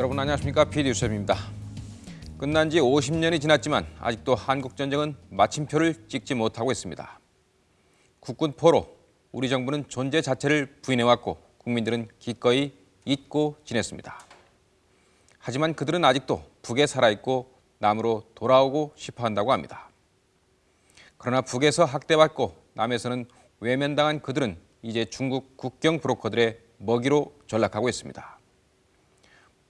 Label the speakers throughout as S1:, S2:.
S1: 여러분 안녕하십니까 PD유셉입니다. 끝난 지 50년이 지났지만 아직도 한국 전쟁은 마침표를 찍지 못하고 있습니다. 국군 포로 우리 정부는 존재 자체를 부인해왔고 국민들은 기꺼이 잊고 지냈습니다. 하지만 그들은 아직도 북에 살아있고 남으로 돌아오고 싶어 한다고 합니다. 그러나 북에서 학대받고 남에서는 외면당한 그들은 이제 중국 국경 브로커들의 먹이로 전락하고 있습니다.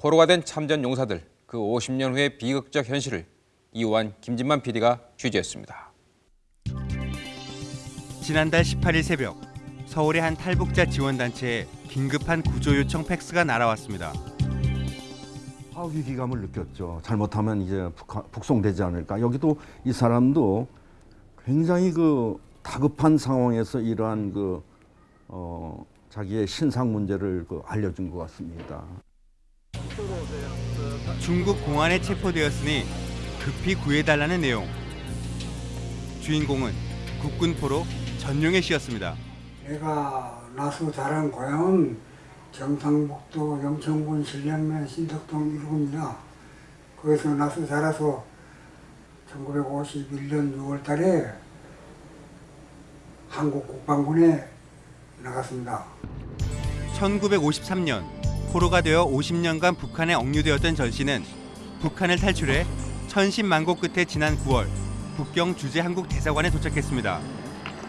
S1: 포로가 된 참전 용사들 그 50년 후의 비극적 현실을 이우한 김진만 PD가 취재했습니다.
S2: 지난달 18일 새벽 서울의 한 탈북자 지원단체에 긴급한 구조 요청 팩스가 날아왔습니다.
S3: 아, 위기감을 느꼈죠. 잘못하면 이제 북하, 북송되지 않을까. 여기도 이 사람도 굉장히 그 다급한 상황에서 이러한 그 어, 자기의 신상 문제를 그 알려준 것 같습니다.
S2: 중국 공안에 체포되었으니 급히 구해달라는 내용. 주인공은 국군 포로 전용혜 씨였습니다.
S4: 내가 나서 자란 고향은 경상북도 영천군 신량면 신덕동 일구입니다. 거기서 나서 자라서 1951년 6월 달에 한국 국방군에 나갔습니다.
S2: 1953년 포로가 되어 50년간 북한에 억류되었던 전 씨는 북한을 탈출해 천신만고 끝에 지난 9월 북경 주재 한국 대사관에 도착했습니다.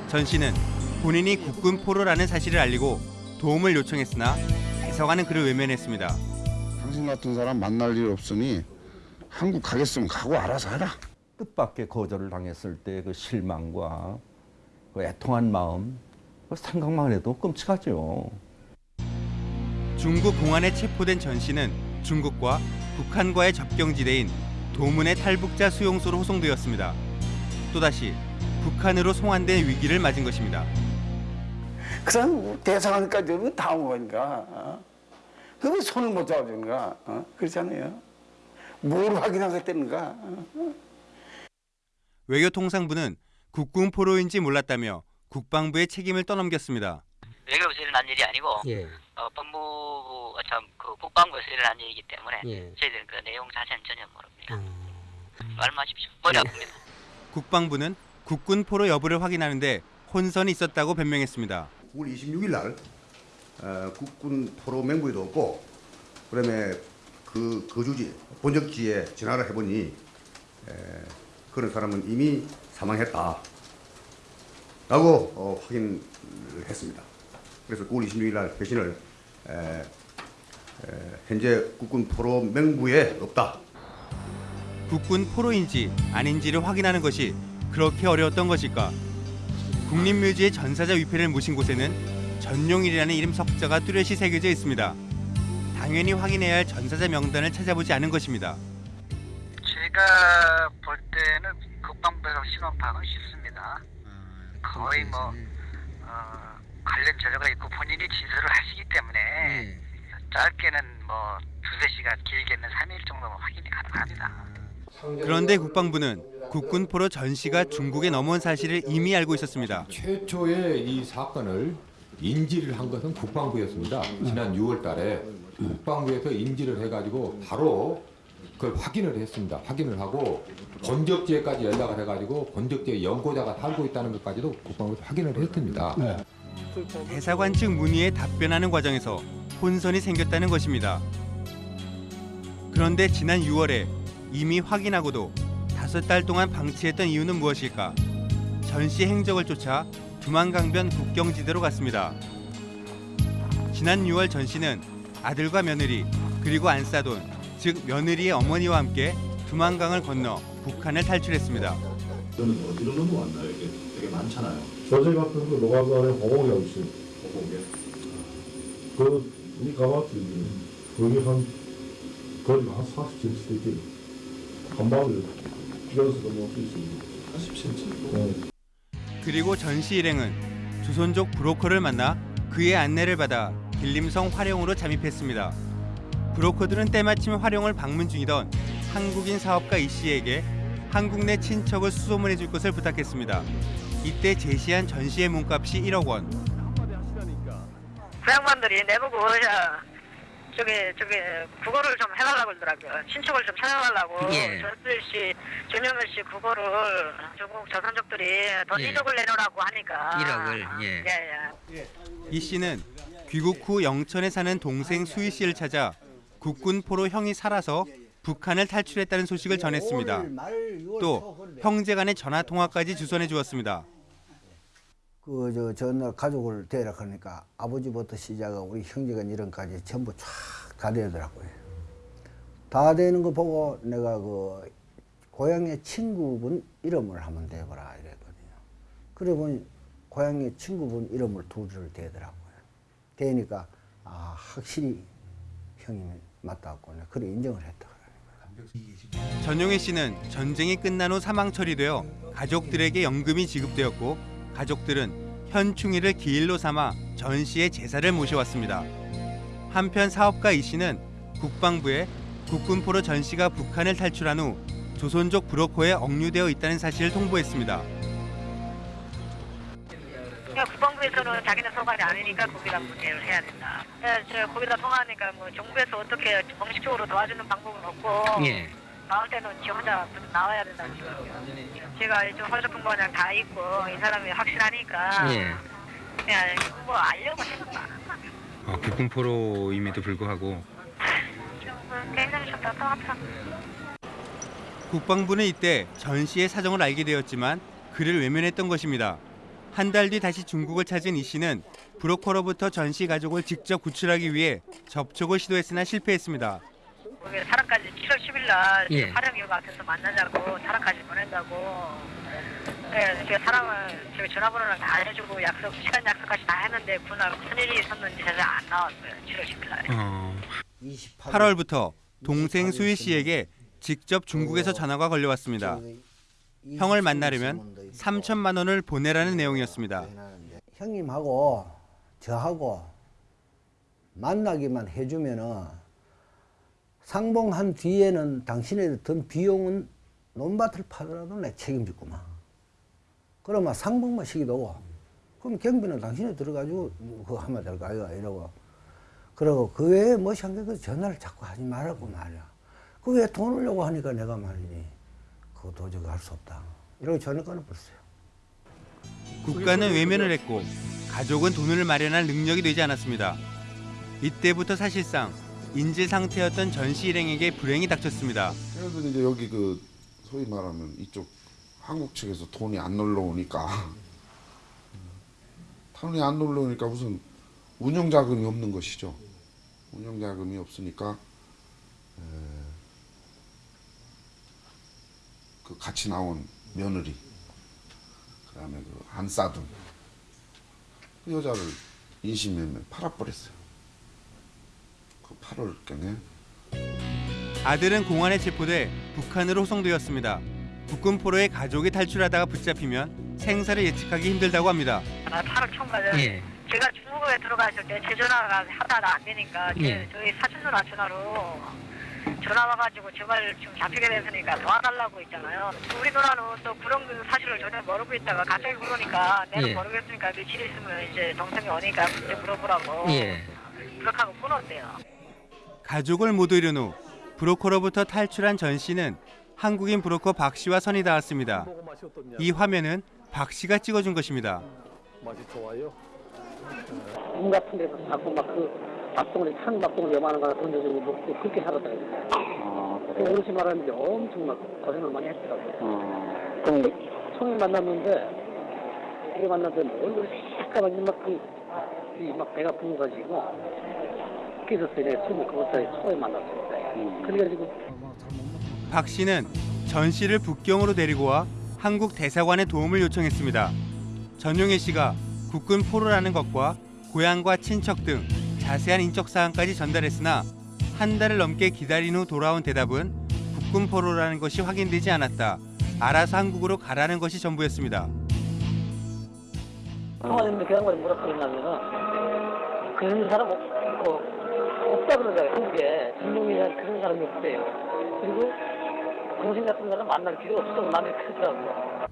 S2: 전 씨는 본인이 국군 포로라는 사실을 알리고 도움을 요청했으나 대사관은 그를 외면했습니다.
S5: 당신 같은 사람 만날 일 없으니 한국 가겠으면 가고 알아서 해라.
S3: 뜻밖의 거절을 당했을 때 그 실망과 그 애통한 마음 그 생각만 해도 끔찍하죠.
S2: 중국 공안에 체포된 전 씨는 중국과 북한과의 접경지대인 도문의 탈북자 수용소로 호송되었습니다. 또다시 북한으로 송환된 위기를 맞은 것입니다.
S6: 그 사람 대사관까지 오면 다 온 거니까. 어? 그왜 손을 못 잡아주는가? 어? 그렇잖아요. 뭘 확인하겠다는가? 어?
S2: 외교통상부는 국군 포로인지 몰랐다며 국방부의 책임을 떠넘겼습니다.
S7: 외교부에서 일어난 일이 아니고
S8: 예,
S7: 어, 법무부 참그 국방부에서 일어난 일이기 때문에
S8: 예.
S7: 저희들은 그 내용 자세는 전혀 모릅니다.
S8: 음,
S7: 말씀하십시오. 머리
S8: 예.
S7: 아픕니다.
S2: 국방부는 국군 포로 여부를 확인하는데 혼선이 있었다고 변명했습니다.
S9: 9월 26일 날 어, 국군 포로 맹부에도 없고 그다음에 그 거주지 본적지에 전화를 해보니 에, 그런 사람은 이미 사망했다 라고 어, 확인을 했습니다. 그래서 9월 26일 날 배신을 에, 에, 현재 국군 포로 맹부에 없다.
S2: 국군 포로인지 아닌지를 확인하는 것이 그렇게 어려웠던 것일까? 국립묘지의 전사자 위패를 모신 곳에는 전용일이라는 이름 석자가 뚜렷이 새겨져 있습니다. 당연히 확인해야 할 전사자 명단을 찾아보지 않은 것입니다.
S7: 제가 볼 때는 국방부에서 신원 파악은 쉽습니다. 거의 뭐 어, 관련 자료가 있고 본인이 진술을 하시기 때문에 짧게는 뭐 두세 시간 길게는 3일 정도면 확인이 가능합니다.
S2: 그런데 국방부는 국군 포로 전 씨가 중국에 넘어온 사실을 이미 알고 있었습니다.
S10: 최초의 이 사건을 인지를 한 것은 국방부였습니다. 지난 6월 달에 국방부에서 인지를 해가지고 바로 그걸 확인을 했습니다. 확인을 하고 본적지에까지 연락을 해가지고 본적지에 연고자가 살고 있다는 것까지도 국방부에서 확인을 했습니다.
S2: 대사관 측 문의에 답변하는 과정에서 혼선이 생겼다는 것입니다. 그런데 지난 6월에 이미 확인하고도 다섯 달 동안 방치했던 이유는 무엇일까? 전씨 행적을 쫓아 두만강변 국경지대로 갔습니다. 지난 6월 전 씨는 아들과 며느리 그리고 안싸돈 즉 며느리의 어머니와 함께 두만강을 건너 북한을 탈출했습니다.
S11: 저는 어디로 넘어왔나요? 이게 되게 많잖아요.
S12: 저희 같은 그 노가관에 호공이 있어요.
S11: 호곡에.
S12: 그, 이 가마트, 거기 한, 거리가 한 40cm 되지. 한 방울 뛰어서 넘어올 수 있습니다.
S11: 40cm.
S12: 네.
S2: 그리고 전씨 일행은 조선족 브로커를 만나 그의 안내를 받아 길림성 화룡으로 잠입했습니다. 브로커들은 때마침 화룡을 방문 중이던 한국인 사업가 이 씨에게 한국 내 친척을 수소문해 줄 것을 부탁했습니다. 이때 제시한 전 씨의 몸값이 1억 원.
S7: 그 양반들이 내보고 저기 저기 국어를 좀 해달라고 그러더라고요. 친척을 좀 찾아달라고.
S8: 예.
S7: 전필 씨, 전영열 씨 국어를 중국 조선족들이 돈
S8: 예.
S7: 1억을 내놓으라고 하니까.
S8: 1억을, 예.
S7: 예,
S2: 이 씨는 귀국 후 영천에 사는 동생 수희 씨를 찾아 국군 포로 형이 살아서 북한을 탈출했다는 소식을 전했습니다. 또 형제 간의 전화 통화까지 주선해 주었습니다.
S13: 그저 전날 가족을 대라 그러니까 아버지부터 시작하고 우리 형제간 이런까지 전부 쫙다 되더라고요. 다 되는 거 보고 내가 그 고향의 친구분 이름을 한번 대보라 이랬거든요. 그래 보니 고향의 친구분 이름을 둘을 대더라고요. 대니까 아 확실히 형님이 맞다고 그래 인정을 했다.
S2: 전용혜 씨는 전쟁이 끝난 후 사망 처리되어 가족들에게 연금이 지급되었고 가족들은 현충일을 기일로 삼아 전 씨의 제사를 모셔왔습니다. 한편 사업가 이 씨는 국방부에 국군포로 전 씨가 북한을 탈출한 후 조선족 브로커에 억류되어 있다는 사실을 통보했습니다.
S7: 국방부에서는 자기네 소관이 아니니까 거기다 문의를 해야 된다. 예, 저 거기다 통화하니까 뭐 정부에서 어떻게 공식적으로 도와주는 방법은 없고
S8: 예.
S7: 나올 때는 지 혼자 나와야 된다는 거예요. 제가 이제 허접근거냥 다 있고 이 사람이 확실하니까
S8: 예.
S7: 그냥 뭐 알려고 한다.
S2: 어, 국군포로임에도 불구하고
S7: 굉장히 좀 답답하다.
S2: 국방부는 이때 전 씨의 사정을 알게 되었지만 그를 외면했던 것입니다. 한 달 뒤 다시 중국을 찾은 이 씨는 브로커로부터 전 씨 가족을 직접 구출하기 위해 접촉을 시도했으나 실패했습니다.
S7: 사람까지 7월 10일 날
S8: 예.
S7: 화령역 앞에서 만나자고 사람까지 보낸다고. 예, 제가 사람을 제 전화번호를 다 알려주고 약속 시간 약속까지 다 했는데 그날 무슨 일이 있었는지 제가 안 나왔어요. 7월 10일 날.
S2: 8월부터 동생 수희 씨에게 직접 중국에서 전화가 걸려왔습니다. 형을 만나려면 3천만 원을 보내라는 내용이었습니다.
S13: 형님하고 저하고 만나기만 해주면은 상봉한 뒤에는 당신의 든 비용은 논밭을 파더라도 내 책임질 구만. 그러면 상봉만 시키도 그럼 경비는 당신이 들어가지고 그거 하면 될 거 아이가 이러고 그러고 그 외에 뭐시 한게그 전화를 자꾸 하지 말라고 말이야. 그 왜 돈을 요구 하니까 내가 말이니 그거 도저히 할 수 없다. 이러고 전화 끊어버렸어요.
S2: 국가는 외면을 했고 가족은 돈을 마련할 능력이 되지 않았습니다. 이때부터 사실상 인질 상태였던 전씨 일행에게 불행이 닥쳤습니다.
S5: 그래서 이제 여기 그 소위 말하면 이쪽 한국 측에서 돈이 안 놀러 오니까 돈이 안 놀러 오니까 무슨 운영 자금이 없는 것이죠. 운영 자금이 없으니까 에, 그 같이 나온 며느리 그 다음에 그 안 싸둔 그 여자를 인신매매 팔아버렸어요. 그 8월 경에
S2: 아들은 공안에 체포돼 북한으로 호송되었습니다. 국군포로의 가족이 탈출하다가 붙잡히면 생사를 예측하기 힘들다고 합니다.
S7: 나 8월 총괄은
S8: 예.
S7: 제가 중국에 들어갔을 때제 전화가 하다가 안 되니까 제-
S8: 예.
S7: 저희 사촌 누나 전화로 전화 와가지고 제발 좀 잡히게 됐으니까 도와달라고 있잖아요. 우리 누나는 또 그런 그 사실을 전혀 모르고 있다가 갑자기 그러니까 내가
S8: 예.
S7: 모르겠으니까 며칠 있으면 이제 동생이 오니까 그때 물어보라고
S8: 예.
S7: 그렇게 하고 끊었대요.
S2: 가족을 모두 잃은 후 브로커로부터 탈출한 전 씨는 한국인 브로커 박 씨와 선이 닿았습니다. 이 화면은 박 씨가 찍어준 것입니다.
S12: 맛이 좋아요.
S14: 문 같은 데서 자꾸 막그 밥덩어리 찬 밥덩어리 요만한 거 던져주고 먹고 그렇게 살았다니까. 그 어르신 말하는데 엄청 막 고생을 많이 했더라고요. 그럼 총이 만났는데 이게 만났는데 얼굴이 새까맣게 막그 막 배가 부은 가지고 그래서 이제 숨을 그것에 총에 만났어요. 그래가지고
S2: 박 씨는 전 씨를 북경으로 데리고 와 한국 대사관에 도움을 요청했습니다. 전용혜 씨가 국군 포로라는 것과 고향과 친척 등 자세한 인적 사항까지 전달했으나 한 달을 넘게 기다린 후 돌아온 대답은 국군 포로라는 것이 확인되지 않았다. 알아서 한국으로 가라는 것이 전부였습니다.
S14: 청와대인데 그 양반이 뭐라 그러냐면은 그런 사람 없, 어, 없다 그러잖아요 한국에 진동이라는 그런 사람이 없대요 그리고 동생 같은 사람 만날 필요 없어 마음이 크더라고요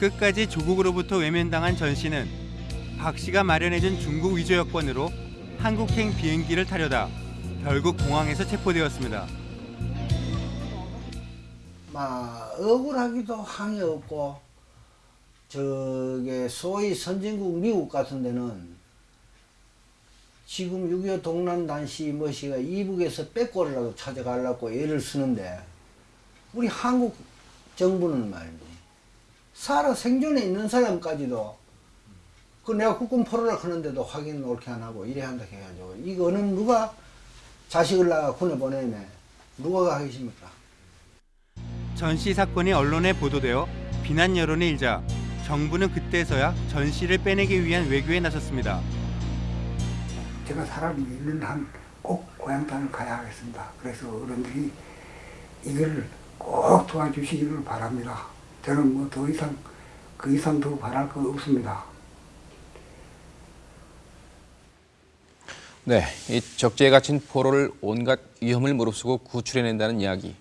S2: 끝까지 조국으로부터 외면당한 전 씨는 박 씨가 마련해준 중국 위조 여권으로 한국행 비행기를 타려다 결국 공항에서 체포되었습니다.
S13: 막 억울하기도 항이 없고 저게 소위 선진국 미국 같은 데는 지금 6.25 동란 단시 뭐시가 이북에서 빼꼬리라도 찾아가려고 애를 쓰는데 우리 한국 정부는 말이지 살아 생존에 있는 사람까지도 그 내가 국군 포로를 하는데도 확인 옳게 안 하고 이래 한다 해가지고 이거는 누가 자식을 나가 군에 보내네 누가 하겠습니까?
S2: 전 씨 사건이 언론에 보도되어 비난 여론이 일자 정부는 그때서야 전 씨를 빼내기 위한 외교에 나섰습니다.
S4: 제가 사람이 있는 한 꼭 고향 땅을 가야 하겠습니다. 그래서 어른들이 이걸 꼭 도와주시기를 바랍니다. 저는 뭐 더 이상 그 이상 더 바랄 거 없습니다.
S1: 네, 이 적재에 갇힌 포로를 온갖 위험을 무릅쓰고 구출해낸다는 이야기.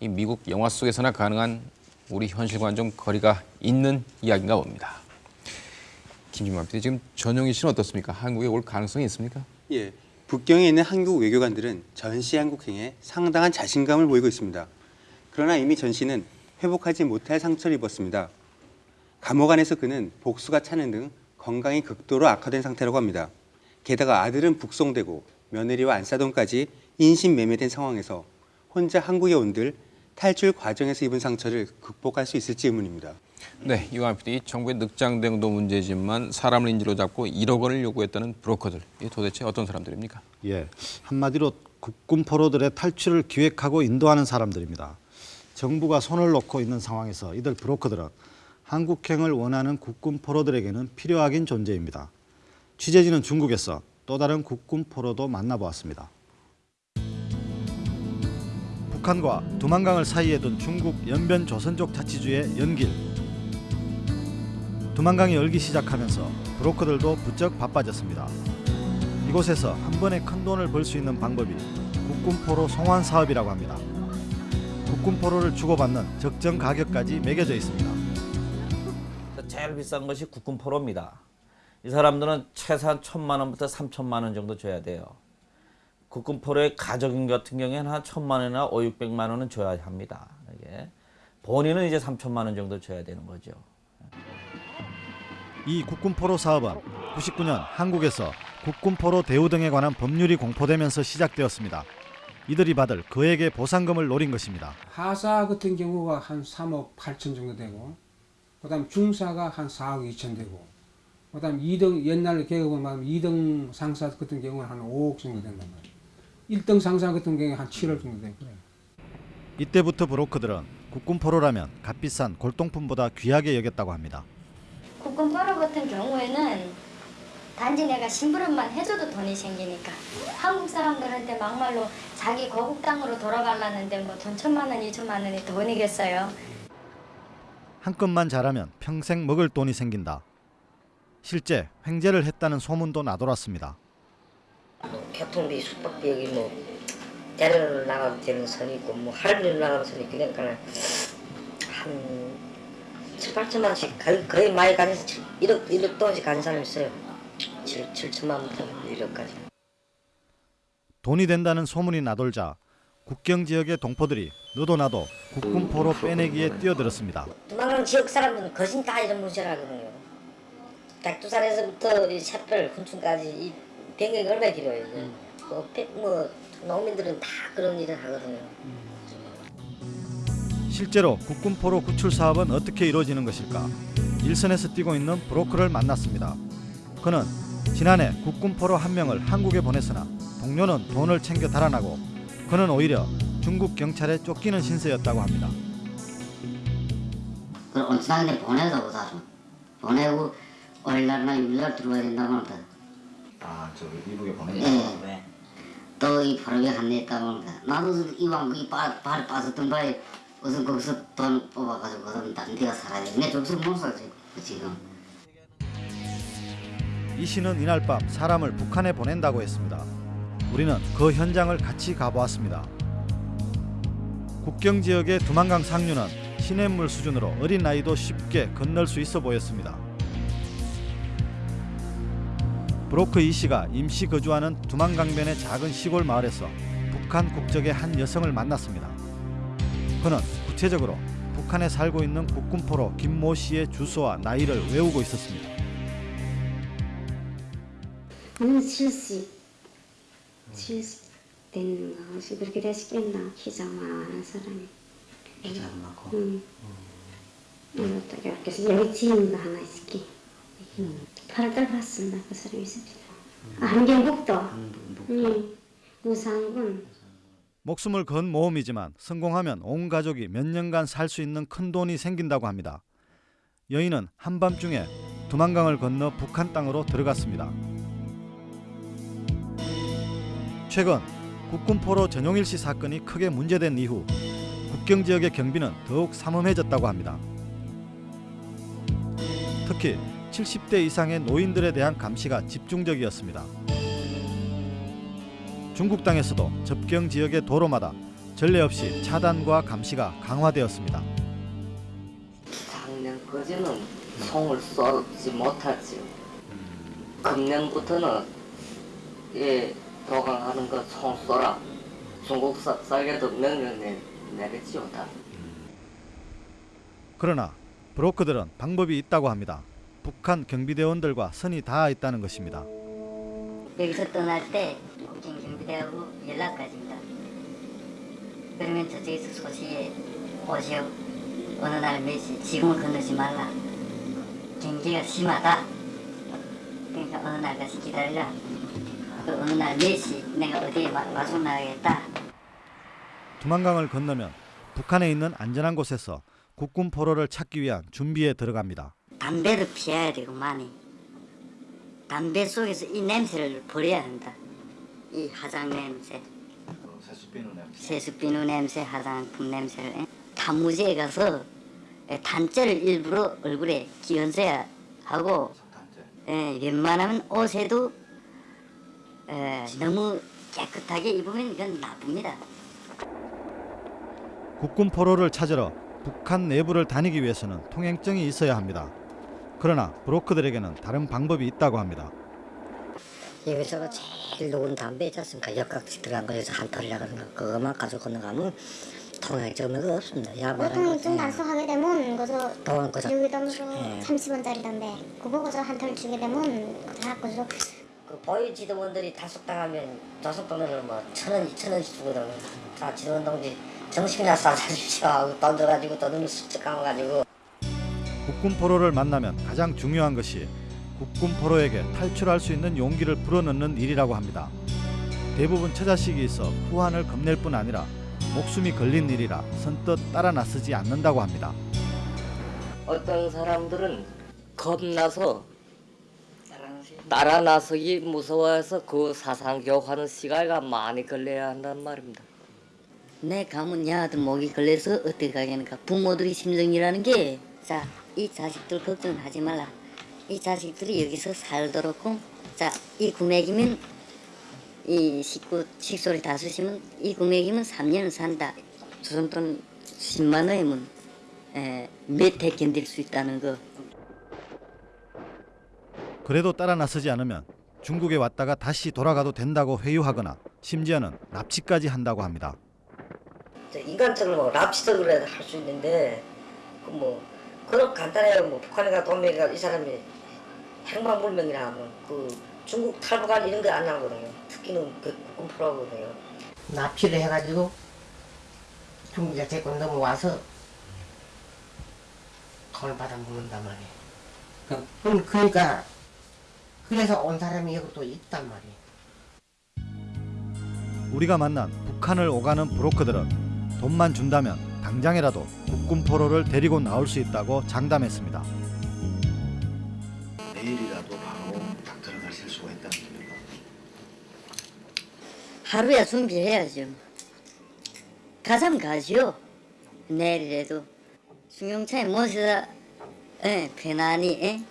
S1: 이 미국 영화 속에서나 가능한 우리 현실과는 좀 거리가 있는 이야기인가 봅니다. 김준만 PD, 지금 전용희 씨는 어떻습니까? 한국에 올 가능성이 있습니까?
S2: 예, 북경에 있는 한국 외교관들은 전씨 한국행에 상당한 자신감을 보이고 있습니다. 그러나 이미 전 씨는 회복하지 못할 상처를 입었습니다. 감옥 안에서 그는 복수가 차는 등 건강이 극도로 악화된 상태라고 합니다. 게다가 아들은 북송되고 며느리와 안사돈까지 인신매매된 상황에서 혼자 한국에 온들 탈출 과정에서 입은 상처를 극복할 수 있을지 의문입니다.
S1: 네, 이완 PD, 정부의 늑장 대응도 문제지만 사람을 인질로 잡고 1억 원을 요구했다는 브로커들, 이게 도대체 어떤 사람들입니까?
S8: 예, 한마디로 국군 포로들의 탈출을 기획하고 인도하는 사람들입니다. 정부가 손을 놓고 있는 상황에서 이들 브로커들은 한국행을 원하는 국군 포로들에게는 필요하긴 존재입니다. 취재진은 중국에서 또 다른 국군 포로도 만나보았습니다. 북한과 두만강을 사이에 둔 중국 연변 조선족 자치주의 연길. 두만강이 열기 시작하면서 브로커들도 부쩍 바빠졌습니다. 이곳에서 한 번에 큰 돈을 벌 수 있는 방법이 국군포로 송환 사업이라고 합니다. 국군포로를 주고받는 적정 가격까지 매겨져 있습니다.
S15: 제일 비싼 것이 국군포로입니다. 이 사람들은 최소한 천만 원부터 삼천만 원 정도 줘야 돼요. 국군포로의 가족인 같은 경우에는 한 천만 원이나 오, 육백만 원은 줘야 합니다. 이게 본인은 이제 삼천만 원 정도 줘야 되는 거죠.
S8: 이 국군포로 사업은 99년 한국에서 국군포로 대우 등에 관한 법률이 공포되면서 시작되었습니다. 이들이 받을 그에게 보상금을 노린 것입니다.
S16: 하사 같은 경우가 한 3억 8천 정도 되고 그다음 중사가 한 4억 2천 되고 그 다음 2등 옛날 계급을 말하면 2등 상사 같은 경우는 한 5억 정도 된단 말이에요. 1등 상사 같은 경우에 한 7억 정도 되고 그래요.
S8: 이때부터 브로커들은 국군포로라면 값비싼 골동품보다 귀하게 여겼다고 합니다.
S17: 국군 포로 같은 경우에는 단지 내가 심부름만 해줘도 돈이 생기니까 한국 사람들한테 막말로 자기 거국 땅으로 돌아가려는데 뭐 돈 천만 원, 이천만 원이 돈이겠어요.
S8: 한 건만 잘하면 평생 먹을 돈이 생긴다. 실제 횡재를 했다는 소문도 나돌았습니다.
S18: 교통비, 숙박비 여기 뭐 데리러 나가도 되는 선이 있고 뭐 할머니 나가는 선이 그러니까 한 7, 8천만 원씩 거의, 거의 많이 가는 1억, 1억 돈씩 가는 사람이 있어요 7, 7천만 원부터 1억까지
S8: 돈이 된다는 소문이 나돌자 국경 지역의 동포들이 너도 나도 국군포로 빼내기에 뛰어들었습니다.
S18: 도망가는 지역 사람들은 거진 다 이런 문제를 하거든요 백두산에서부터 이 샛별, 군충까지 이 변경이 얼마나 필요해요 뭐, pe- 뭐 농민들은 다 그런 일을 하거든요
S8: 실제로 국군포로 구출 사업은 어떻게 이루어지는 것일까? 일선에서 뛰고 있는 브로커를 만났습니다. 그는 지난해 국군포로 한 명을 한국에 보냈으나 동료는 돈을 챙겨 달아나고 그는 오히려 중국 경찰에 쫓기는 신세였다고 합니다.
S18: 그 온천하게 보내자고 사실 보내고 월날나 육날 들어와야 된다고 합니다
S19: 아, 저 미국에 보내냐?
S18: 예.
S19: 네.
S18: 또이 포로에 한내했다고 합니다 나도 이왕 거기 바, 발에 빠졌던 바에 우선 거기서 돈 뽑아가지고 그다음 다른 데가 살아야 돼. 내 저기서 못 살지 지금.
S8: 이 씨는 이날 밤 사람을 북한에 보낸다고 했습니다. 우리는 그 현장을 같이 가보았습니다. 국경 지역의 두만강 상류는 시냇물 수준으로 어린 나이도 쉽게 건널 수 있어 보였습니다. 브로커 이 씨가 임시 거주하는 두만강변의 작은 시골 마을에서 북한 국적의 한 여성을 만났습니다. 그는 구체적으로 북한에 살고 있는 국군포로 김모 씨의 주소와 나이를 외우고 있었습니다.
S20: 한 70, 70 되는 거 혹시 그렇게 되시겠나? 키자만한 사람이.
S19: 키자만하고?
S20: 응. 이것도 이렇게 여기 지인도 하나 있을게 팔달 봤습니다 그 사람이 있습니다 안경국도 응. 무상군
S8: 목숨을 건 모험이지만 성공하면 온 가족이 몇 년간 살 수 있는 큰 돈이 생긴다고 합니다. 여인은 한밤중에 두만강을 건너 북한 땅으로 들어갔습니다. 최근 국군포로 전용일 씨 사건이 크게 문제된 이후 국경 지역의 경비는 더욱 삼엄해졌다고 합니다. 특히 70대 이상의 노인들에 대한 감시가 집중적이었습니다. 중국 땅에서도 접경 지역의 도로마다 전례 없이 차단과 감시가 강화되었습니다.
S21: 작년 거지는 송을 쏘지 못하지요. 금년부터는 예 도강하는 거송 쏘라. 중국 사- 살게도 명령 내, 내렸지요 다.
S8: 그러나 브로커들은 방법이 있다고 합니다. 북한 경비대원들과 선이 닿아 있다는 것입니다.
S17: 여기서 떠날 때 국경 경비대하고 연락까지입니다. 그러면 저쪽에서 소식에 오시오. 어느 날 몇시 지금은 건너지 말라. 경기가 심하다. 그러니까 어느 날 가서 기다리라. 그 어느 날 몇시 내가 어디에 마, 마중 나가겠다.
S8: 두만강을 건너면 북한에 있는 안전한 곳에서 국군 포로를 찾기 위한 준비에 들어갑니다.
S17: 담배를 피해야 되고 많이. 담배 속에서 이 냄새를 버려야 한다. 이 화장 냄새.
S19: 세수 비누 냄새
S17: 세수비누 냄새, 화장품 냄새를 에? 단무지에 가서 에, 단째를 일부러 얼굴에 끼얹어야 하고 에, 웬만하면 옷에도 에, 너무 깨끗하게 입으면 이건 나쁩니다.
S8: 국군 포로를 찾으러 북한 내부를 다니기 위해서는 통행증이 있어야 합니다. 그러나 브로커들에게는 다른 방법이 있다고 합니다.
S18: 여기서 제일 녹은 담배 있지 않습니까? 역각지 들어간 거에서 한 털이라 그러는 거 그것만 가지고 건너가면 통행증은 없습니다. 야만한
S22: 보통증
S18: 거
S22: 단속하게 되면 그저
S18: 돈 그저
S22: 여기다 무슨
S18: 예.
S22: 30원짜리 담배 그거 그저 한털 주게 되면 다 그저
S18: 그 보유 지도원들이 단속당하면 단속돈을 뭐 천 원, 이천 원씩 주거든. 다 지도원 동지 정신이나 싸주십시오 하고 돈 줘가지고 또 눈을 쑥 감아가지고
S8: 국군 포로를 만나면 가장 중요한 것이 국군 포로에게 탈출할 수 있는 용기를 불어넣는 일이라고 합니다. 대부분 처자식이 있어 후환을 겁낼 뿐 아니라 목숨이 걸린 일이라 선뜻 따라 나서지 않는다고 합니다.
S21: 어떤 사람들은 겁나서 따라 나서기 무서워해서 그 사상 교육하는 시간이 많이 걸려야 한단 말입니다.
S17: 내 가문 야들 목이 걸려서 어떻게 가겠는가 부모들이 심정이라는 게 자이 자식들 걱정하지 말라. 이 자식들이 여기서 살도록 자이 금액이면 이 식구 식소리 다 쓰시면 이 금액이면 3년은 산다. 조선돈 10만 원이면 몇해 견딜 수 있다는 거.
S8: 그래도 따라 나서지 않으면 중국에 왔다가 다시 돌아가도 된다고 회유하거나 심지어는 납치까지 한다고 합니다.
S18: 저 인간적으로 뭐 납치적으로 할수 있는데 그뭐 그런 간단해요. 뭐 북한에 가 돈메이가 이 사람이 행방불명이라 하면 그 중국 탈북한 이런 게안 나오거든요. 특기는 그 꿈프로거든요.
S23: 납치를 해가지고 중국에 데리고 넘어와서 돈을 받아 먹는단 말이에요. 그럼 그러니까 그래서 온 사람이 여기 또 있단 말이에요.
S8: 우리가 만난 북한을 오가는 브로커들은 돈만 준다면 당장이라도 국군 포로를 데리고 나올 수 있다고 장담했습니다.
S19: 내일이라도 바로 딱 들어가실 수가 있다는 겁니다.
S17: 하루야 준비해야죠 가자면 가지요 내일이라도 승용차에 모셔다 예, 편안히 예?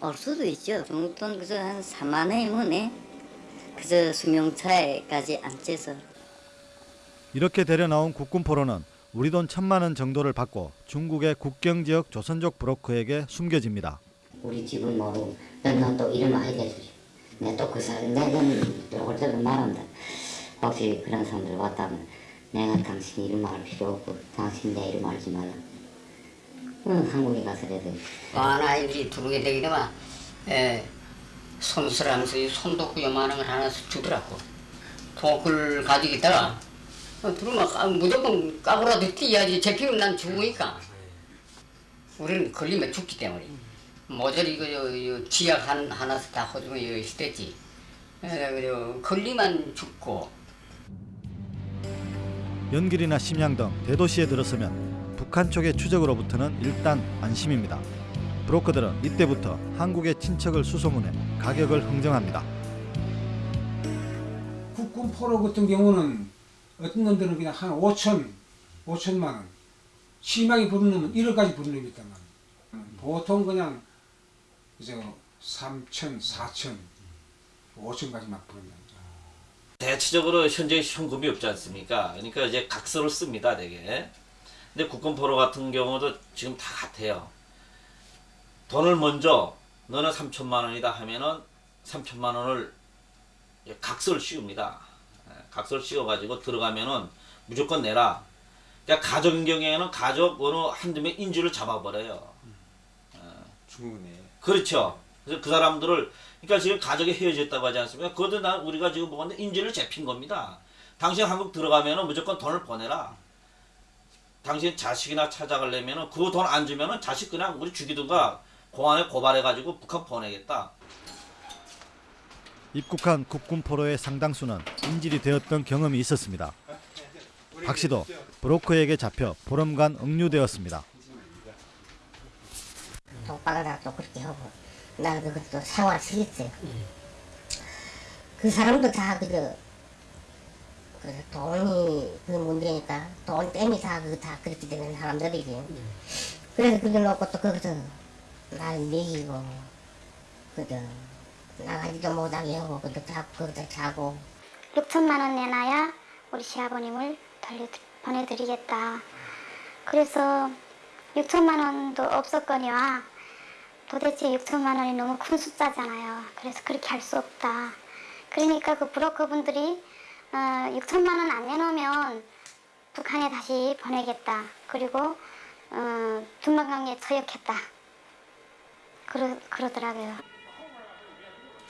S17: 올 수도 있죠 중국돈 그저 한 4만 원이면 예? 그저 승용차에까지 앉혀서
S8: 이렇게 데려 나온 국군 포로는 우리 돈 천만 원 정도를 받고 중국의 국경 지역 조선족 브로커에게 숨겨집니다.
S17: 우리 집은 뭐 연남도 이름 많이 대주죠 내또그 사람 내는 올 때도 말한다. 혹시 그런 사람들 왔다면 내가 당신 이름 말 필요 없고 당신 내 이름 알지 말라. 응, 한국에 가서라도
S24: 하나 이렇게 들어오게 되게 되면 에, 손수라면서 이 손도구 요만한 걸 하나 주더라고. 독을 가지고 있다가 어, 들어오면 까- 무조건 까고라도 뛰어야지 제피면 난 죽으니까 우리는 걸리면 죽기 때문에 모조리 이거 요 지약 한, 하나씩 다 허주면 요 시대지. 그리고 걸리면 죽고
S8: 연길이나 심양 등 대도시에 들어서면 북한 쪽의 추적으로부터는 일단 안심입니다. 브로커들은 이때부터 한국의 친척을 수소문해 가격을 흥정합니다.
S16: 국군 포로 같은 경우는 어떤 놈들은 그냥 한 5천, 5천만 원. 심하게 부른 놈은 1억까지 부른 놈이 있단 말이에요. 보통 그냥 이제 3천, 4천, 5천까지 막 부른다.
S15: 대체적으로 현재 현금이 없지 않습니까? 그러니까 이제 각서를 씁니다, 되게. 근데 국군포로 같은 경우도 지금 다 같아요. 돈을 먼저 너는 3천만 원이다 하면은 3천만 원을 각서를 씌웁니다. 예, 각서를 씌워가지고 들어가면은 무조건 내라. 그러니까 가족인 경우에는 가족 어느 한두 명 인주를 잡아버려요.
S25: 중국네.
S15: 그렇죠. 그래서 그 사람들을 그러니까 지금 가족이 헤어졌다고 하지 않습니까? 그것도 나 우리가 지금 보건데 인지를 잡힌 겁니다. 당신 한국 들어가면은 무조건 돈을 보내라. 당신 자식이나 찾아가려면은 그 돈 안 주면은 자식 그냥 우리 죽이든가 공안에 고발해가지고 북한 보내겠다.
S8: 입국한 국군 포로의 상당수는 인질이 되었던 경험이 있었습니다. 박 씨도 브로커에게 잡혀 보름간 억류되었습니다.
S18: 독박아도 그렇게 하고 나 그것도 생활 시켰어요. 그 사람도 다 그저 그 돈이 그 문제니까 돈 때문에 다그다 그렇게 되는 사람들이지. 그래서 그걸 놓고 또 거기서 날 먹이고 그저 나가지도 못하게 하고 그도 자고 거기서 자고
S20: 6천만 원 내놔야 우리 시아버님을 돌려 보내드리겠다. 그래서 6천만 원도 없었거니와 도대체 6천만 원이 너무 큰 숫자잖아요. 그래서 그렇게 할 수 없다. 그러니까 그 브로커 분들이 어, 6천만 원 안 내놓으면 북한에 다시 보내겠다. 그리고 어, 중방강에 처역했다. 그러, 그러더라고요.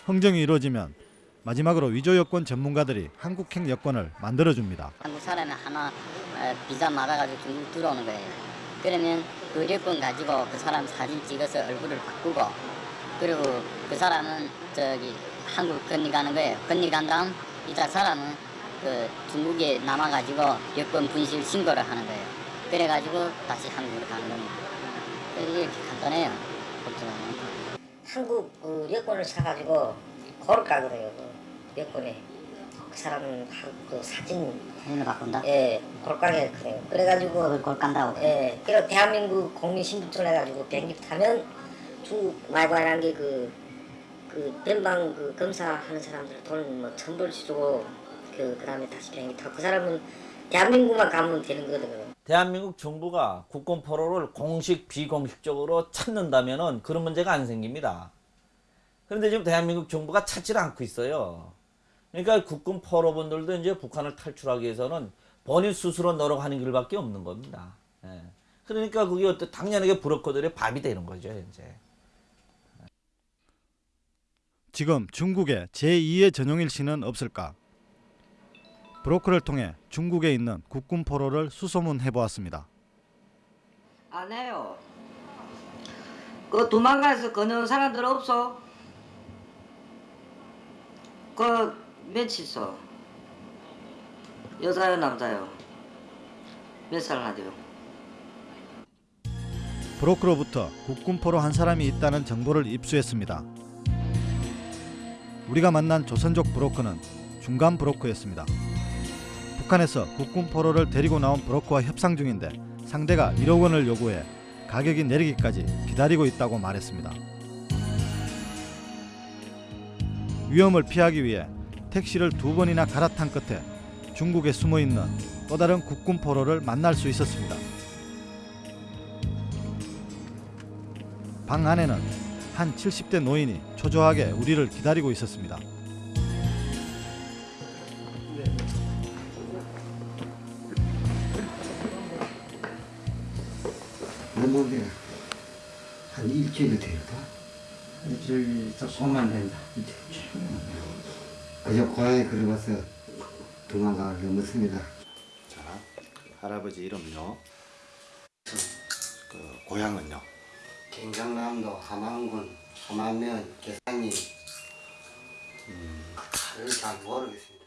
S8: 흥정이 이루어지면 마지막으로 위조 여권 전문가들이 한국행 여권을 만들어줍니다.
S17: 한국 사람이 하나 어, 비자 맞아가지고 중국 들어오는 거예요. 그러면 그 여권 가지고 그 사람 사진 찍어서 얼굴을 바꾸고 그리고 그 사람은 저기 한국 건너가는 거예요. 건너간 다음 이자 사람은 그 중국에 남아가지고 여권 분실 신고를 하는 거예요. 그래가지고 다시 한국으로 가는 겁니다. 이렇게 간단해요. 보통은. 한국 그 여권을 사가지고 고를까 그래요. 그 여권에 그 사람은 한- 그 사진 사진을 바꾼다? 예, 골가게 그래요. 그래가지고 그걸 골간다고? 예, 그리고 대한민국 국민 신분증을 해가지고 비행기 타면 중국 말과라는 게그 그 변방 그 검사하는 사람들 돈뭐 천불씩 주고 그 그 다음에 다시 비행기 타고 그 사람은 대한민국만 가면 되는 거거든요.
S15: 대한민국 정부가 국군 포로를 공식 비공식적으로 찾는다면 은 그런 문제가 안 생깁니다. 그런데 지금 대한민국 정부가 찾질 않고 있어요. 그러니까 국군 포로분들도 이제 북한을 탈출하기 위해서는 본인 스스로 노력하는 길밖에 없는 겁니다. 예. 그러니까 그게 어떤 당연하게 브로커들의 밥이 되는 거죠, 이제.
S8: 지금 중국에 제2의 전용일 씨는 없을까? 브로커를 통해 중국에 있는 국군 포로를 수소문해 보았습니다.
S24: 안 해요. 그 도망가서 거는 사람들 없어. 그 며칠 있어. 여자요 남자요. 몇 살 나죠?
S8: 브로커로부터 국군 포로 한 사람이 있다는 정보를 입수했습니다. 우리가 만난 조선족 브로커는 중간 브로커였습니다. 북한에서 국군 포로를 데리고 나온 브로커와 협상 중인데 상대가 1억 원을 요구해 가격이 내리기까지 기다리고 있다고 말했습니다. 위험을 피하기 위해 택시를 두 번이나 갈아탄 끝에 중국에 숨어 있는 또 다른 국군 포로를 만날 수 있었습니다. 방 안에는 한 70대 노인이 초조하게 우리를 기다리고 있었습니다.
S4: 넘어게 한 일주일이 될까?
S26: 일주일 조금만 된다.
S4: 그저 고향에 걸어와서 도망가 넘었습니다.
S19: 자, 할아버지 이름요. 그 고향은요.
S4: 경상남도 함안군 함안면 계산리 다를 잘 모르겠습니다.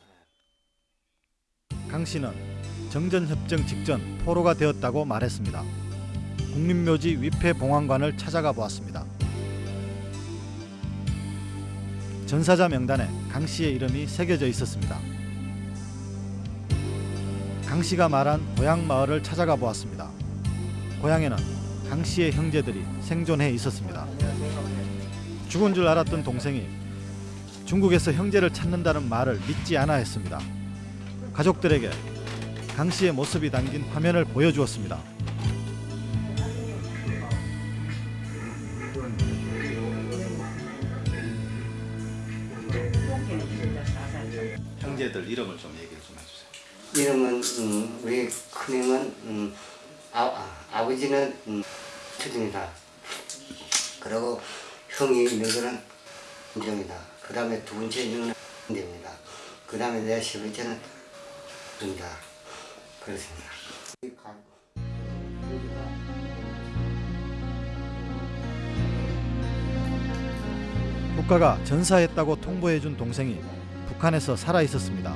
S8: 강 씨는 정전협정 직전 포로가 되었다고 말했습니다. 국립묘지 위패봉황관을 찾아가 보았습니다. 전사자 명단에 강 씨의 이름이 새겨져 있었습니다. 강 씨가 말한 고향 마을을 찾아가 보았습니다. 고향에는 강 씨의 형제들이 생존해 있었습니다. 죽은 줄 알았던 동생이 중국에서 형제를 찾는다는 말을 믿지 않아 했습니다. 가족들에게 강 씨의 모습이 담긴 화면을 보여주었습니다.
S19: 이름을 좀 얘기 좀 해주세요.
S4: 이름은 음, 우리 큰형은 음, 아, 아, 아버지는 음, 추입니다 그리고 형이 있는 거는 인정이다. 그 다음에 두 번째 있는 인정입니다. 그 다음에 내 세 번째는 입니다. 그렇습니다.
S8: 국가가 전사했다고 통보해준 동생이 북한에서 살아 있었습니다.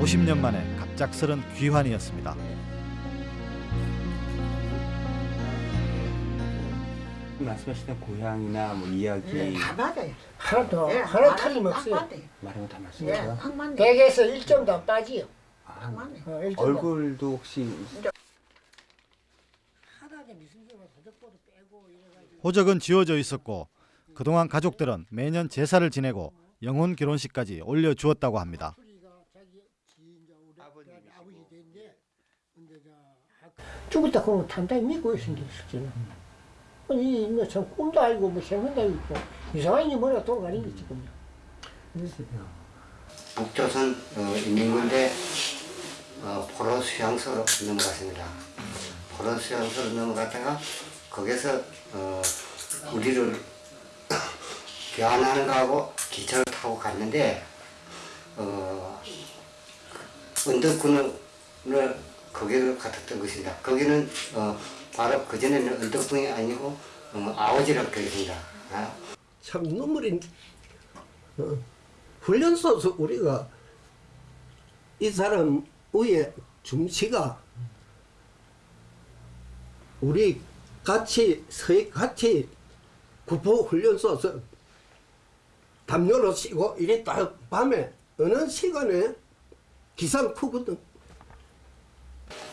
S8: 50년 만에 갑작스런 귀환이었습니다.
S26: 말씀하시던 고향이나 뭐 이야기
S27: 다 맞아요.
S26: 하나도
S27: 예,
S26: 하나
S27: 말은-
S26: 틀림없어요.
S27: 예,
S26: 맞습니까?
S27: 확 맞네. 100에서 1점도 안 빠지요.
S26: 아.
S27: 어, 1점도.
S26: 얼굴도 혹시.
S8: 호적은 지워져 있었고 그동안 가족들은 매년 제사를 지내고 영혼 결혼식까지 올려주었다고 합니다.
S27: 죽었다 그러면 단단히 믿고 있습니다. 저는. 아니 뭐참 꿈도 아니고 뭐 생각도 아니고 이상하게 머리가 돌아가는 게 지금.
S4: 북조선 어, 인민군대 어, 포로 수양소로 넘어갔습니다. 포로 수양소로 넘어갔다가 거기서 어, 우리를 교환하는 거하고 기차를 타고 갔는데 어, 언덕군을 거기를 갔었던 것입니다. 거기는 어, 바로 그전에는 언덕군이 아니고 어, 아오지라고 되어 아,
S28: 참 눈물이 어, 훈련소에서 우리가 이 사람 위에 중시가 우리 같이 서 같이 구포 훈련소에서 담요를 씌고 이래 딱 밤에 어느 시간에 기상 푸거든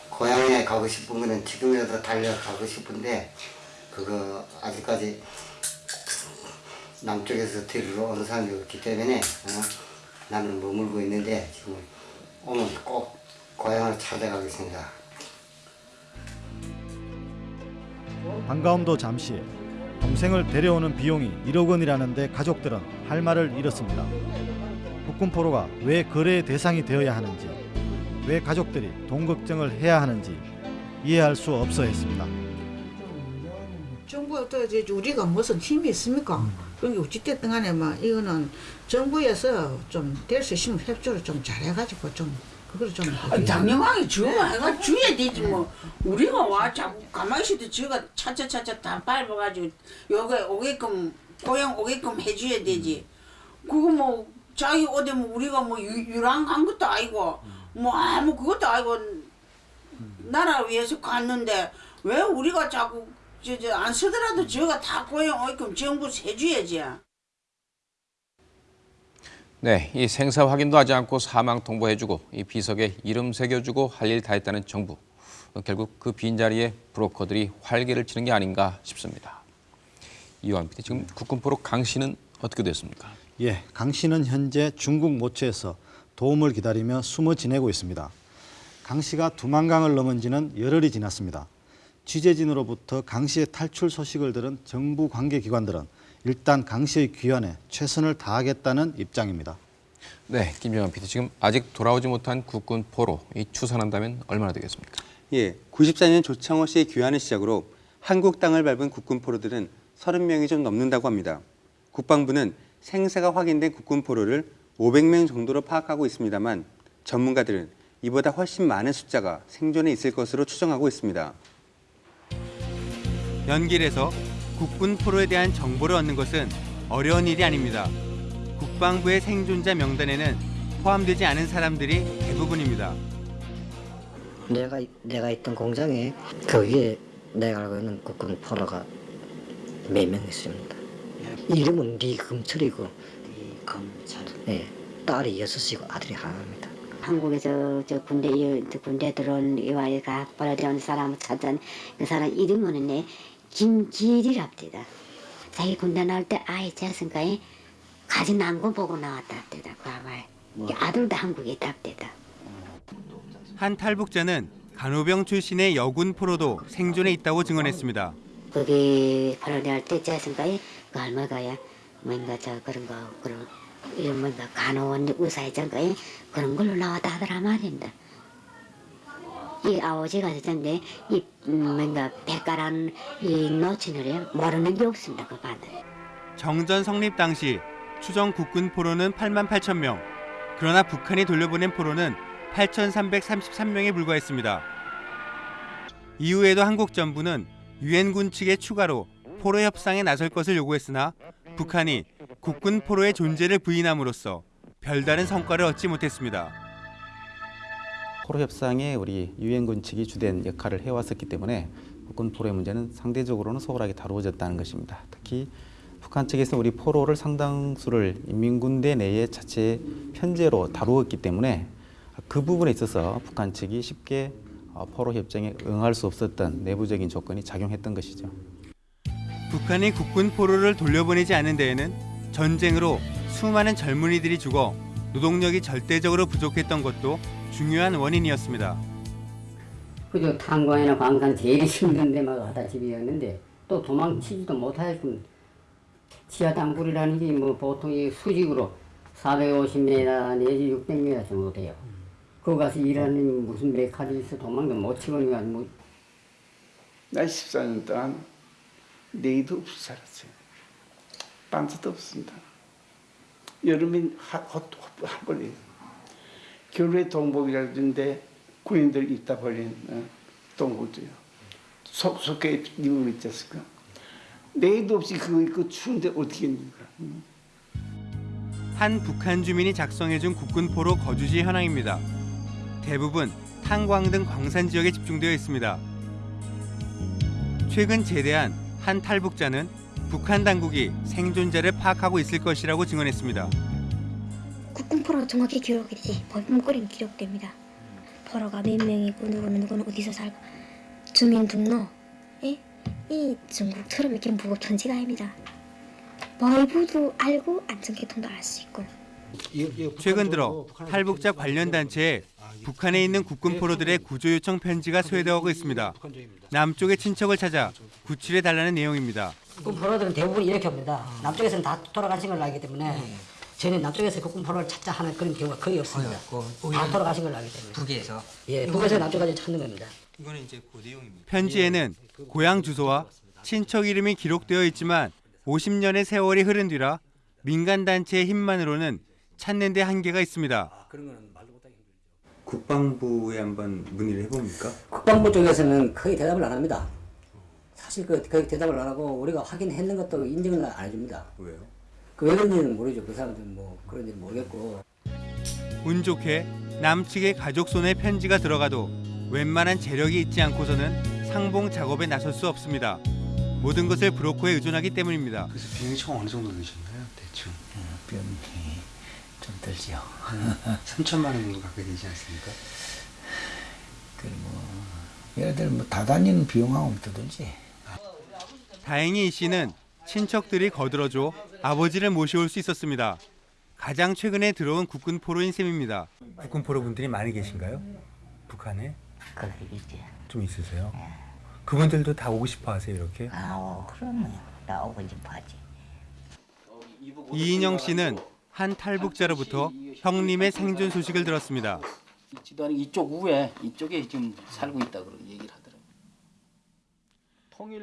S4: 고향에 가고 싶은 거는 지금이라도 달려가고 싶은데 그거 아직까지 남쪽에서 데리러 오는 사람이 없기 때문에 어, 나는 머물고 있는데 지금 오면 꼭 고향을 찾아가겠습니다.
S8: 반가움도 잠시 동생을 데려오는 비용이 1억 원이라는데 가족들은 할 말을 잃었습니다. 북군포로가 왜 거래의 대상이 되어야 하는지 왜 가족들이 돈 걱정을 해야 하는지 이해할 수 없어 했습니다.
S29: 정부가 또 이제 우리가 무슨 힘이 있습니까? 그러니까 어찌됐든 간에 막 이거는 정부에서 좀 될 수 있으면 협조를 좀 잘해가지고 좀 좀
S30: 아니, 당연하게 주가 해가 주야 되지 뭐. 우리가 와 자꾸 가만히 있어도 저가 차차차차 다 밟아가지고 여기 오게끔 고향 오게끔 해줘야 되지. 그거 뭐 자기 어디 뭐 우리가 뭐 유, 유랑한 것도 아니고 뭐 아무 그것도 아니고 나라 위해서 갔는데 왜 우리가 자꾸 저저 안 쓰더라도 저가 다 고향 오게끔 정부 해줘야지
S1: 네, 이 생사 확인도 하지 않고 사망 통보해주고 이 비석에 이름 새겨주고 할 일 다 했다는 정부. 결국 그 빈자리에 브로커들이 활개를 치는 게 아닌가 싶습니다. 이완 PD, 지금 국군포로 강 씨는 어떻게 됐습니까?
S8: 예, 강 씨는 현재 중국 모처에서 도움을 기다리며 숨어 지내고 있습니다. 강 씨가 두만강을 넘은 지는 열흘이 지났습니다. 취재진으로부터 강 씨의 탈출 소식을 들은 정부 관계기관들은 일단 강 씨의 귀환에 최선을 다하겠다는 입장입니다.
S1: 네, 김정환 PD 지금 아직 돌아오지 못한 국군 포로 이 추산한다면 얼마나 되겠습니까?
S31: 예, 94년 조창호 씨의 귀환을 시작으로 한국 땅을 밟은 국군 포로들은 30명이 좀 넘는다고 합니다. 국방부는 생사가 확인된 국군 포로를 500명 정도로 파악하고 있습니다만 전문가들은 이보다 훨씬 많은 숫자가 생존해 있을 것으로 추정하고 있습니다.
S2: 연길에서 국군 포로에 대한 정보를 얻는 것은 어려운 일이 아닙니다. 국방부의 생존자 명단에는 포함되지 않은 사람들이 대부분입니다.
S18: 내가 내가 있던 공장에 그 위에 내가 알고 있는 국군 포로가 몇 명 있습니다. 이름은 리금철이고 리금철. 예, 딸이 여섯이고 아들이 하나입니다.
S32: 한국에서 저 군대 군대 들어온 이와이 각 벌어진 사람을 찾은 그 사람 이름은 내 김길이랍니다. 자기 군대 나올 때 아이 재선가에 가진 난거 보고 나왔답니다. 그 아말 아들도 한국에 있답니다.
S2: 한 탈북자는 간호병 출신의 여군 포로도 생존해 있다고 증언했습니다.
S32: 거기 벌어질 때 재선가에 그 할머니가야 뭔가 저 그런 거 그런 이런 뭔가 간호원 의사회장가에 그런 걸로 나왔다 하더라 말입니다. 이 아버지가 전에 이 음, 뭔가 백가란 이 노친을 모르는 게 없습니다. 그 반은.
S2: 정전 성립 당시 추정 국군 포로는 8만 8천 명. 그러나 북한이 돌려보낸 포로는 8,333명에 불과했습니다. 이후에도 한국 정부는 유엔군 측의 추가로 포로 협상에 나설 것을 요구했으나 북한이 국군 포로의 존재를 부인함으로써 별다른 성과를 얻지 못했습니다.
S33: 포로 협상에 우리 유엔군 측이 주된 역할을 해왔었기 때문에 국군 포로의 문제는 상대적으로는 소홀하게 다루어졌다는 것입니다. 특히 북한 측에서 우리 포로를 상당수를 인민군대 내에 자체 편제로 다루었기 때문에 그 부분에 있어서 북한 측이 쉽게 어, 포로 협정에 응할 수 없었던 내부적인 조건이 작용했던 것이죠.
S2: 북한이 국군 포로를 돌려보내지 않은 데에는 전쟁으로 수많은 젊은이들이 죽어 노동력이 절대적으로 부족했던 것도 중요한 원인이었습니다.
S34: 그저 탄광이나 광산 제일 힘든 데만 가다 집이었는데 또 도망치지도 못하게끔 지하 땅굴이라는 게 뭐 보통 이 수직으로 450m 내지 600m 정도 돼요. 거기 가서 일하는 무슨 메카드 있어 도망도 못 치고니까
S35: 뭐나 14년 동안 내일도 없이 살았어요. 반스도 없습니다. 여름엔 한 벌이에요. 겨울에 동복이라는데 군인들 입다 벌린 어, 동복도요. 속, 속에 입고 있었을까. 내일도 없이 그거 입고 추운데 어떻게 입는가.
S2: 한 북한 주민이 작성해준 국군 포로 거주지 현황입니다. 대부분 탄광 등 광산 지역에 집중되어 있습니다. 최근 제대한 한 탈북자는 북한 당국이 생존자를 파악하고 있을 것이라고 증언했습니다.
S36: 국군 포로 정확히 기록이 되지 법문거리는 기록됩니다. 포로가 몇 명이고 누구는 누구는 어디서 살고 주민등록 예? 이 중국처럼 이렇게 무급천지가 아닙니다. 벌부도 알고 안전교통도 알 수 있고
S2: 최근 들어 탈북자 관련 단체에 북한에 있는 국군 포로들의 구조 요청 편지가 소외되고 있습니다. 남쪽의 친척을 찾아 구출해 달라는 내용입니다.
S37: 국군 포로들은 대부분 이렇게 옵니다. 남쪽에서는 다 돌아가신 걸 알기 때문에 저는 남쪽에서 국군 포로를 찾자 하는 그런 경우가 거의 없습니다. 다 돌아가신 걸 알기 때문에.
S38: 북에서
S37: 예, 북에서 남쪽까지 찾는 겁니다.
S35: 이거는 이제 그 내용입니다.
S2: 편지에는 고향 주소와 친척 이름이 기록되어 있지만 50년의 세월이 흐른 뒤라 민간 단체의 힘만으로는 찾는 데 한계가 있습니다.
S31: 국방부에 한번 문의를 해봅니까?
S37: 국방부 쪽에서는 거의 대답을 안 합니다. 사실 그 거의 대답을 안 하고 우리가 확인했는 것도 인정을 안 해줍니다.
S31: 왜요?
S37: 그왜 그런지는 모르죠. 그 사람들은 뭐 그런지는 모르겠고.
S2: 운 좋게 남측의 가족 손에 편지가 들어가도 웬만한 재력이 있지 않고서는 상봉 작업에 나설 수 없습니다. 모든 것을 브로커에 의존하기 때문입니다.
S35: 그래서 비용이 총 어느 정도 드셨나요? 대충.
S38: 비용이 좀 들지요.
S35: 3천만 원 정도 갖게 되지 않습니까?
S38: 그뭐 예를 들어 뭐 다다니는 비용하고 더 들지.
S2: 다행히 이 씨는 친척들이 거들어줘 아버지를 모셔올 수 있었습니다. 가장 최근에 들어온 국군 포로인 셈입니다.
S35: 국군 포로 분들이 많이 계신가요? 북한에?
S34: 거기 있지.
S35: 좀 있으세요?
S2: 그분들도 다 오고 싶어 하세요, 이렇게?
S39: 아우 그러면 나 오고 싶어 하지.
S2: 이인영 씨는 한 탈북자로부터 형님의 생존 소식을 들었습니다.
S40: 집안이 이쪽 우에 이쪽에 지금 살고 있다 그런 하더라고요.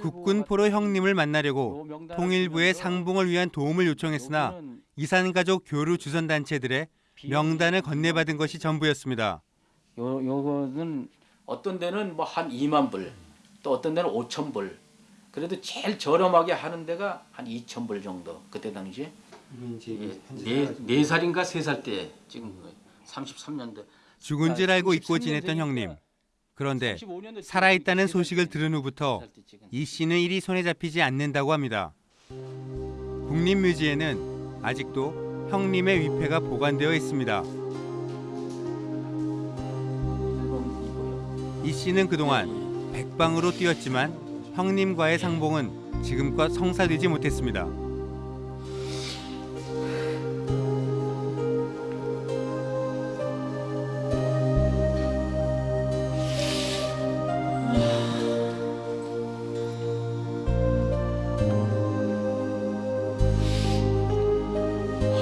S2: 국군 포로 형님을 만나려고 통일부에 상봉을 위한 도움을 요청했으나 이산가족 교류 주선 단체들의 명단을 건네받은 것이 전부였습니다.
S40: 요 요거는 어떤 데는 뭐 한 2만 불, 또 어떤 데는 5천 불. 그래도 제일 저렴하게 하는 데가 한 2천 불 정도 그때 당시에 예, 네, 네 살인가 세 살 때 찍은 거예요. 33년대.
S2: 죽은 줄 알고 잊고 지냈던 형님. 그런데 살아있다는 소식을 들은 후부터 이 씨는 일이 손에 잡히지 않는다고 합니다. 국립묘지에는 아직도 형님의 위패가 보관되어 있습니다. 이 씨는 그동안 백방으로 뛰었지만 형님과의 상봉은 지금껏 성사되지 못했습니다.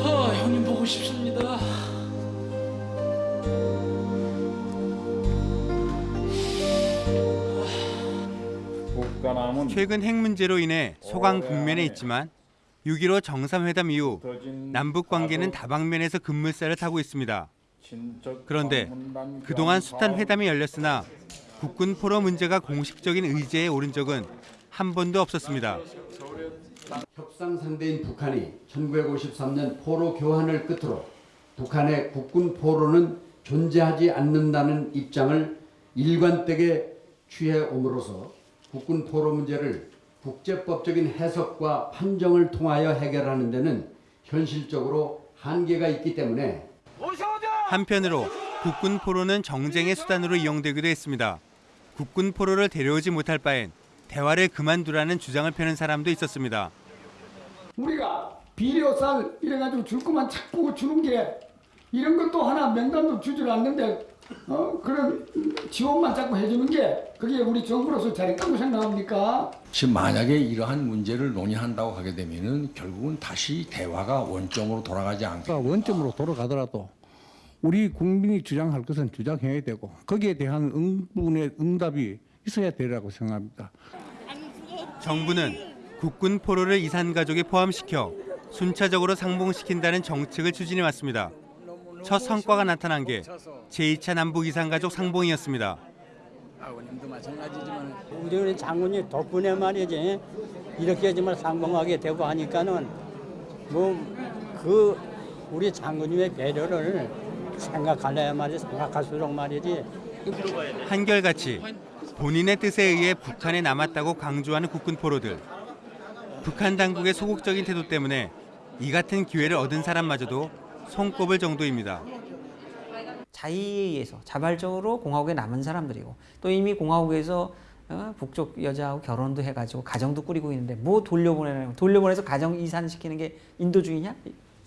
S40: 아, 형님 보고 싶습니다.
S2: 최근 핵 문제로 인해 소강 국면에 있지만 6.15 정상회담 이후 남북 관계는 다방면에서 급물살을 타고 있습니다. 그런데 그동안 숱한 회담이 열렸으나 국군 포로 문제가 공식적인 의제에 오른 적은 한 번도 없었습니다.
S41: 협상 상대인 북한이 1953년 포로 교환을 끝으로 북한의 국군 포로는 존재하지 않는다는 입장을 일관되게 취해 옴으로써 국군 포로 문제를 국제법적인 해석과 판정을 통하여 해결하는 데는 현실적으로 한계가 있기 때문에
S2: 한편으로 국군 포로는 정쟁의 수단으로 이용되기도 했습니다. 국군 포로를 데려오지 못할 바엔 대화를 그만두라는 주장을 펴는 사람도 있었습니다.
S42: 우리가 비료쌀 이래가지고 줄 것만 자꾸 주는 게 이런 것도 하나 명단도 주질 않는데 어, 그런 지원만 자꾸 해주는 게 그게 우리 정부로서 잘했다고 생각합니까?
S38: 지금 만약에 이러한 문제를 논의한다고 하게 되면은 결국은 다시 대화가 원점으로 돌아가지 않게
S43: 원점으로 돌아가더라도 우리 국민이 주장할 것은 주장해야 되고 거기에 대한 응분의 응답이 있어야 되라고 생각합니다.
S2: 정부는 국군 포로를 이산 가족에 포함시켜 순차적으로 상봉시킨다는 정책을 추진해 왔습니다. 첫 성과가 나타난 게 제2차 남북 이산 가족 상봉이었습니다.
S43: 아버님도 마찬가지지만
S44: 우리 우리 장군이 덕분에 말이지 이렇게 정말 상봉하게 되고 하니까는 뭐 그 우리 장군님의 배려를 생각할래야 말이지 생각할수록 말이지
S2: 한결같이 본인의 뜻에 의해 북한에 남았다고 강조하는 국군 포로들. 북한 당국의 소극적인 태도 때문에 이 같은 기회를 얻은 사람마저도 손꼽을 정도입니다.
S45: 자의에 의해서 자발적으로 공화국에 남은 사람들이고 또 이미 공화국에서 어, 북쪽 여자하고 결혼도 해가지고 가정도 꾸리고 있는데 뭐 돌려보내는 돌려보내서 가정 이산시키는 게 인도주의냐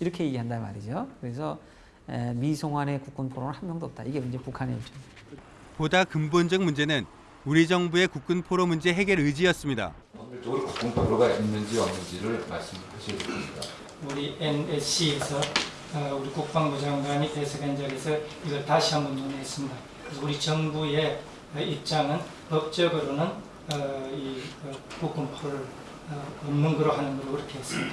S45: 이렇게 얘기한단 말이죠. 그래서 에, 미송환의 국군 포로는 한 명도 없다. 이게 이제 북한의 입장.
S2: 보다 근본적 문제는 우리 정부의 국군 포로 문제 해결 의지였습니다.
S46: 법률적으로 국군 포로가 있는지 없는지를 말씀하시겠습니다.
S47: 우리 NSC에서 어, 우리 국방부 장관이 대사관 자리에서 이걸 다시 한번 논의했습니다. 그래서 우리 정부의 어, 입장은 법적으로는 어, 이 어, 국군 포를 어, 없는 거로 하는 걸로 그렇게 했습니다.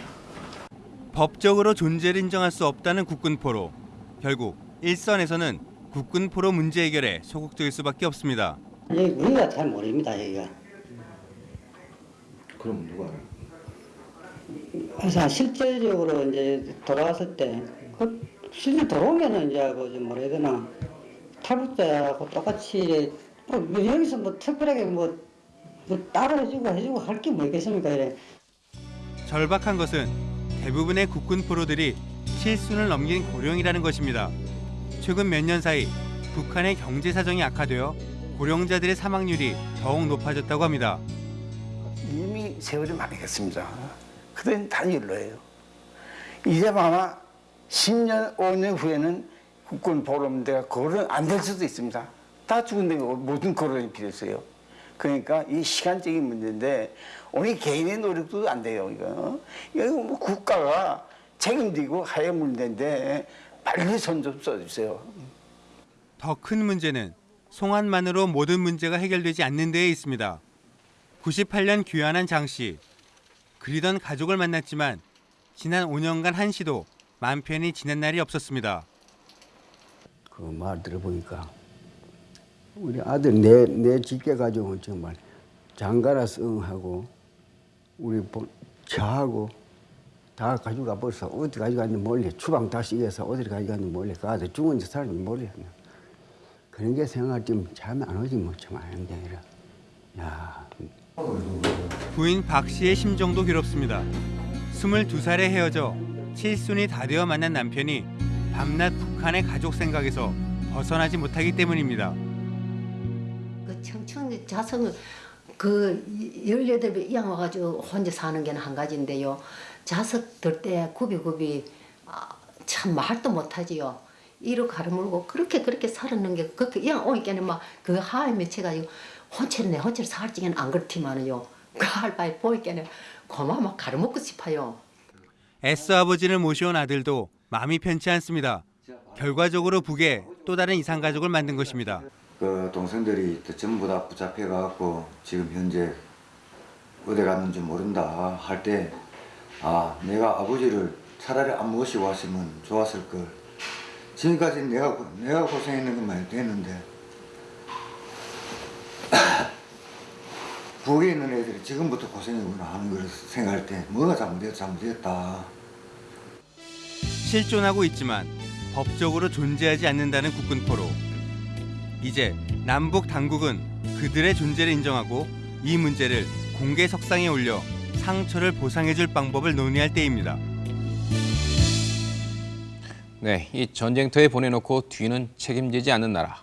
S2: 법적으로 존재를 인정할 수 없다는 국군 포로. 결국 일선에서는 국군 포로 문제 해결에 소극적일 수밖에 없습니다.
S39: 예, 우리가 잘 모릅니다 여기가.
S19: 그럼 누가 알아요?
S39: 그래서 실제적으로 이제 돌아왔을 때, 그 실제 돌아오면은 이제 그 뭐라 해야 되나 탈북자하고 똑같이 뭐 여기서 뭐 특별하게 뭐, 뭐 따로 해주고 해주고 할 게 뭐 있겠습니까 이래.
S2: 절박한 것은 대부분의 국군 포로들이 칠순을 넘긴 고령이라는 것입니다. 최근 몇 년 사이 북한의 경제 사정이 악화되어 고령자들의 사망률이 더욱 높아졌다고 합니다.
S38: 이미 세월이 많이 갔습니다. 그땐 다 연로예요. 이제 아마 10년, 5년 후에는 국군 보름 문제가 거론 안 될 수도 있습니다. 다 죽은데 모든 거론이 필요했어요.
S35: 그러니까 이 시간적인 문제인데 우리 개인의 노력도 안 돼요 이거. 이거 뭐 국가가 책임지고 해야 문제인데 빨리 손 좀 써주세요.
S2: 더 큰 문제는 송환만으로 모든 문제가 해결되지 않는 데에 있습니다. 98년 귀환한 장 씨. 그리던 가족을 만났지만 지난 5년간 한시도 맘 편히 지낸 날이 없었습니다.
S13: 그 말 들어보니까 우리 아들 내, 내 직계 가족은 정말 장가라서 응하고 우리 보- 저하고 다 가져가 벌써 어디 가져갔는지 몰래 주방 다 씻어서 어디 가져갔는지 몰래 그 아들 죽은 지 사람이 몰래 그런 게 생각할 때 잠이 안 오지 뭐참 아는 게 아니라 야
S2: 부인 박 씨의 심정도 괴롭습니다. 22살에 헤어져 칠순이 다 되어 만난 남편이 밤낮 북한의 가족 생각에서 벗어나지 못하기 때문입니다.
S48: 그 청춘 자성을 그 18배 이양 와가지고 혼자 사는 게는 한 가지인데요. 자석 들 때 굽이굽이 아, 참 말도 못하지요. 이로 가르물고 그렇게 그렇게 살았는 게 그렇게 이양 오니까는 막 그 하에 맺혀가지고 혼체는 내 혼체를 살 적에는 안 그렇지만은요. 그 할바에 보이까는 고마 막 가르먹고 싶어요.
S2: 애써 아버지를 모셔온 아들도 마음이 편치 않습니다. 결과적으로 북에 또 다른 이상 가족을 만든 것입니다.
S49: 그 동생들이 또 전부 다 붙잡혀 갖고 지금 현재 어디 갔는지 모른다 할 때 아 내가 아버지를 차라리 안 모시고 왔으면 좋았을 걸 지금까지 내가 고- 내가 고생했는 것만 됐는데 북에 있는 애들이 지금부터 고생이구나 하는 걸 생각할 때 뭐가 잘못됐 잘못됐다
S2: 실존하고 있지만 법적으로 존재하지 않는다는 국군 포로. 이제 남북 당국은 그들의 존재를 인정하고 이 문제를 공개 석상에 올려 상처를 보상해줄 방법을 논의할 때입니다.
S1: 네, 이 전쟁터에 보내놓고 뒤는 책임지지 않는 나라.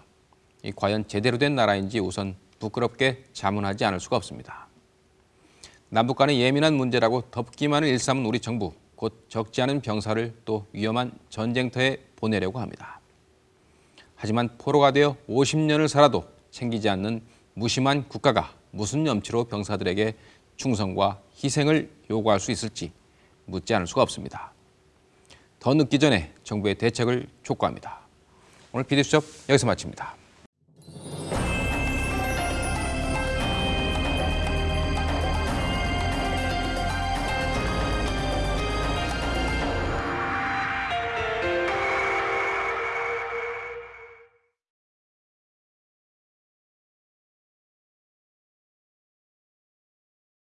S1: 이 과연 제대로 된 나라인지 우선 부끄럽게 자문하지 않을 수가 없습니다. 남북 간의 예민한 문제라고 덮기만을 일삼은 우리 정부, 곧 적지 않은 병사를 또 위험한 전쟁터에 보내려고 합니다. 하지만 포로가 되어 50년을 살아도 챙기지 않는 무심한 국가가 무슨 염치로 병사들에게 충성과 희생을 요구할 수 있을지 묻지 않을 수가 없습니다. 더 늦기 전에 정부의 대책을 촉구합니다. 오늘 PD수첩 여기서 마칩니다.